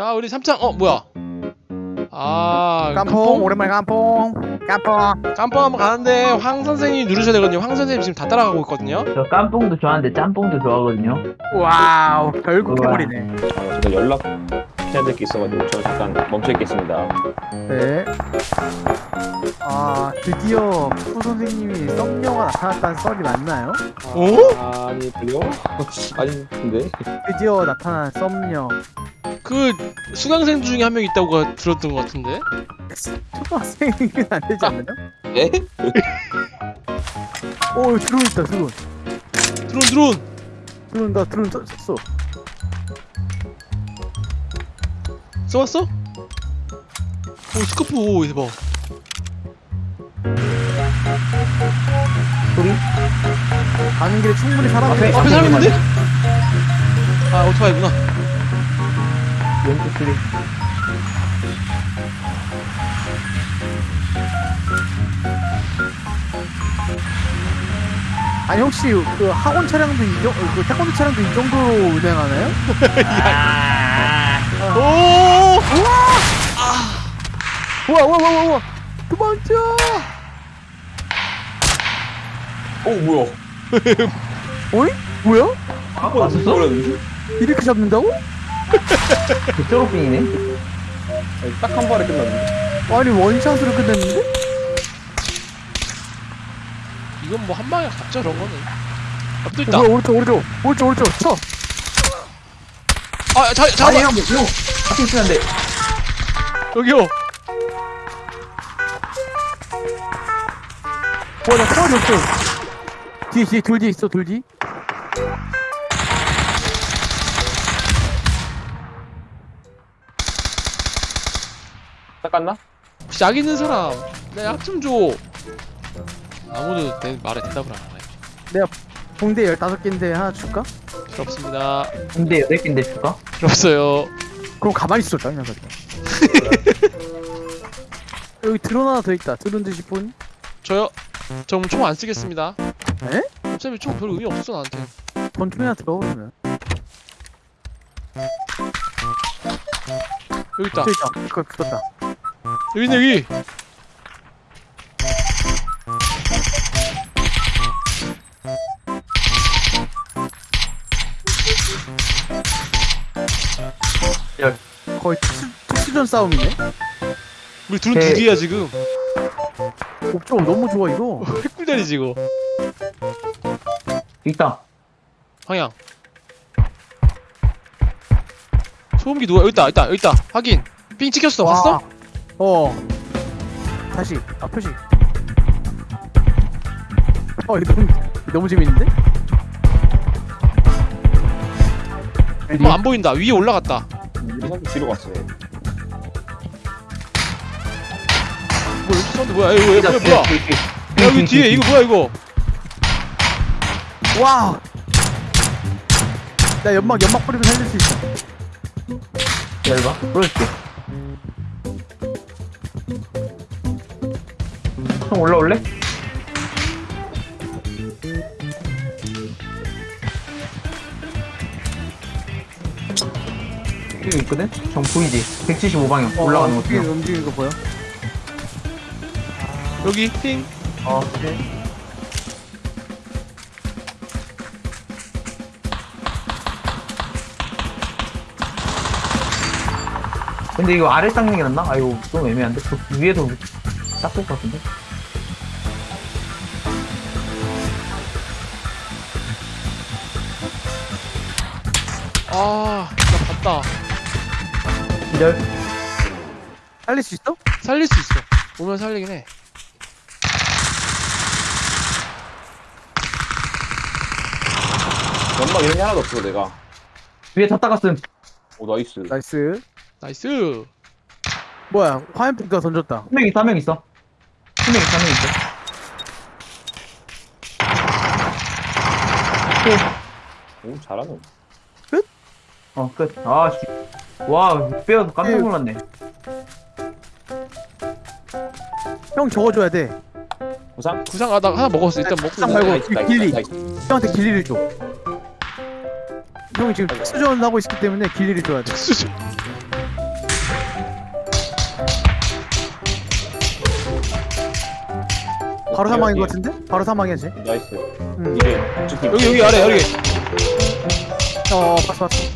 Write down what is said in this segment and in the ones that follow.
자 우리 삼창 어 뭐야 아 깜뽕 오랜만에 깜뽕 깜뽕 깜뽕 한번 가는데 황 선생님이 누르셔야 되거든요 황 선생님 지금 다 따라가고 있거든요 저 깜뽕도 좋아하는데 짬뽕도 좋아하거든요. 와우 결국 우와. 해버리네 아, 제가 연락 해야 될 게 있어가지고 저 잠깐 멈춰 있겠습니다. 네아 드디어 푸 선생님이 썸녀가 나타났다는 썰이 맞나요? 어? 아니 그래요? 아니 근데 드디어 나타난 썸녀 그 수강생 중에 한 명 있다고 가- 들었던 것 같은데 초등학생이면 안 되지 않나요? 에? 오 드론 있다 드론 드론 드론 드론 나 드론 써- 썼어 써봤어? 오 스코프 오 대박 소리? 가는 길에 충분히 사람이 앞에- 앞에 사람 있는데? 아 오토바이구나 왼쪽 소리. 아니 혹시 그 학원 차량도 이 정, 그 태권도 차량도 이 정도로 운행하나요? 오 우와 우와 우와 우와 도망쳐 어 뭐야? 어이? 뭐야? 한번 왔었어? 이렇게 잡는다고? 그 초록빙이네. 딱 한 발에 끝났네. 아니 원샷으로 끝냈는데? 이건 뭐 한 방에 갔죠 저런 거는 앞도 어, 있다 뭐야 오른쪽 오른쪽 오른쪽 오른쪽 쳐 아 자, 아니 잠깐만 형, 형. 앞에 있으면 안 돼. 여기요 와나 총알이 없어 뒤에 뒤에 돌 뒤에 있어 돌 뒤. 딱 갔나? 혹시 약 있는 사람 내약좀 줘. 아무도 내 말에 대답을 안 하네. 붕대 15개인데 하나 줄까? 필요 없습니다. 근데 여덟 개인데 줄까? 필요 없어요. 그럼 가만히 있어 짱 녀석 여기 드론 하나 더 있다. 드론 드실 분? 저요? 저 총 안 쓰겠습니다. 에? 어차피 총별 의미 없어 나한테. 권총이나 들어오면. 여기 있다. 저 있다. 그거 붙었다 여기 있네 여기 거의 특수, 특수 전 싸움이네? 우리 둘은 네. 두 개야 지금. 옵점 너무 좋아 이거. 핵꿀자리지 이거 있다. 방향 소음기 누가 여기 있다 여기 있다 여기 있다. 확인. 삥 찍혔어. 와. 봤어? 어 다시 아 표시 어 이거 너무, 너무 재밌는데? 어 안 보인다 위에 올라갔다 선수 뒤로 갔어요. 뭐 여기 사운드 뭐야 이거 뭐야 뭐야 뭐야 야, 여기 뒤에 이거 뭐야 이거 와! 나 연막 연막 뿌리면 살릴 수 있어 열봐. 보여줄게. 형 올라올래? 여기 있거든? 형 보이지? 175방향 올라가는 거 같아요. 움직이는 거 보여? 여기 핑 어, 근데 이거 아래 닦는 게 낫나? 아 이거 좀 애매한데? 그 위에도 닦을 것 같은데? 아 나 봤다. 기절. 살릴 수 있어? 살릴 수 있어. 오면 살리긴 해. 연막 이런 게 하나도 없어 내가. 위에 다 닦았음. 오 nice. Nice. Nice. 뭐야 화염병가 던졌다. 한 명 있어 한 명 있어. 한 명 있어 한 명 있어. 오 잘하네. 어, 끝. 아, 씨. 와, 빼어서 깜짝 놀랐네. 형 저거 줘야 돼. 구상? 구상 하다가 하나 먹었어. 일단 먹고 구상 말고 그 길리. 형한테 길리를 줘. 형이 지금 수전 하고 있기 때문에 길리를 줘야 돼. 수전. 바로 사망인 것 같은데? 바로 사망이지. Nice. 음. 이게 여기 여기 아래 여기. 어, 어, 어 봤어 봤어.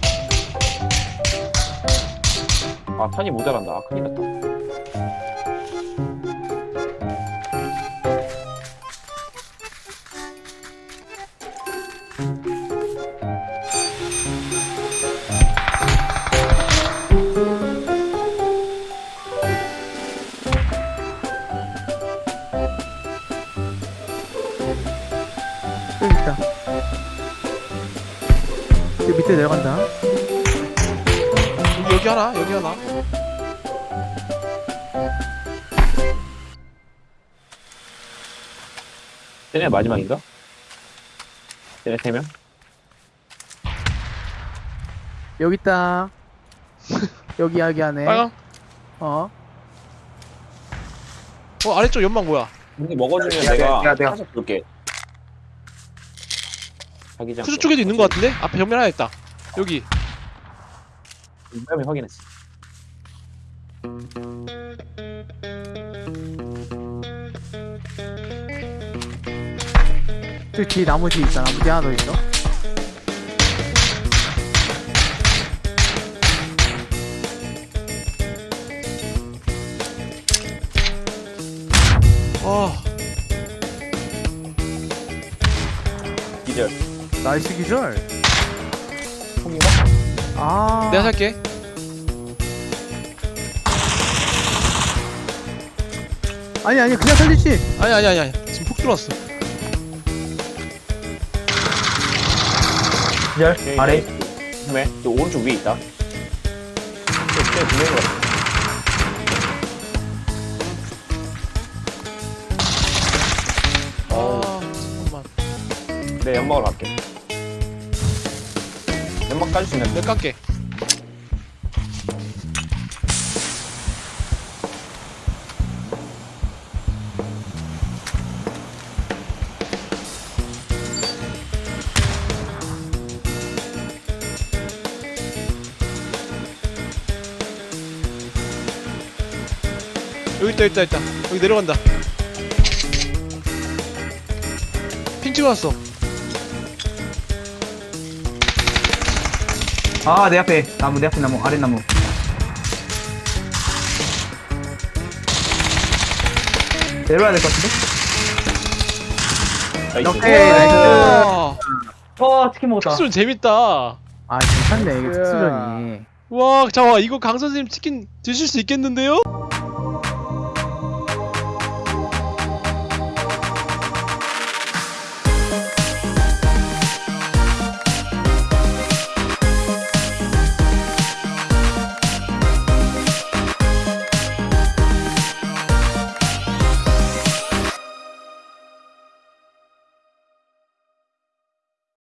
아 탄이 모자란다. 아 큰일 났다. 하나 쟤네 마지막인가? 쟤네 세 명? 여기 있다. 여기, 여기 안에. 빨강 어. 어 아래쪽 연막 뭐야 근데 먹어주면 야, 내가 야, 내가. 사서 볼게. 자기장. 쿠즈 쪽에도 있는 것 같은데 앞에 정면 하나 있다 여기 분명히 확인했어. 저기 뒤에 뒤에 있다. 뒤에 하나 더 있어. 아 기절. Nice 기절. 총인가? 아. 내가 살게 아니, 아니, 그냥 살리지. 아니 아니 아니 아니 지금 폭 들어왔어 기절 아래 왜? 또 오른쪽 위에 있다. 쟤 분명히 것 같아. 아 잠깐만 내 연막으로 갈게. 연막 까줄 수 있는데? 내가 깎게 있다 있다 있다 여기 내려간다 ping 찍어놨어 아 내 앞에 나무 내 앞에 나무 아래 나무 내려와야 될 것 같은데? Nice. 오케이. 와어 치킨 먹었다 특수전 재밌다 아, 괜찮네. 이게 특수전이. 와 잠깐만 이거 강 선생님 치킨 드실 수 있겠는데요?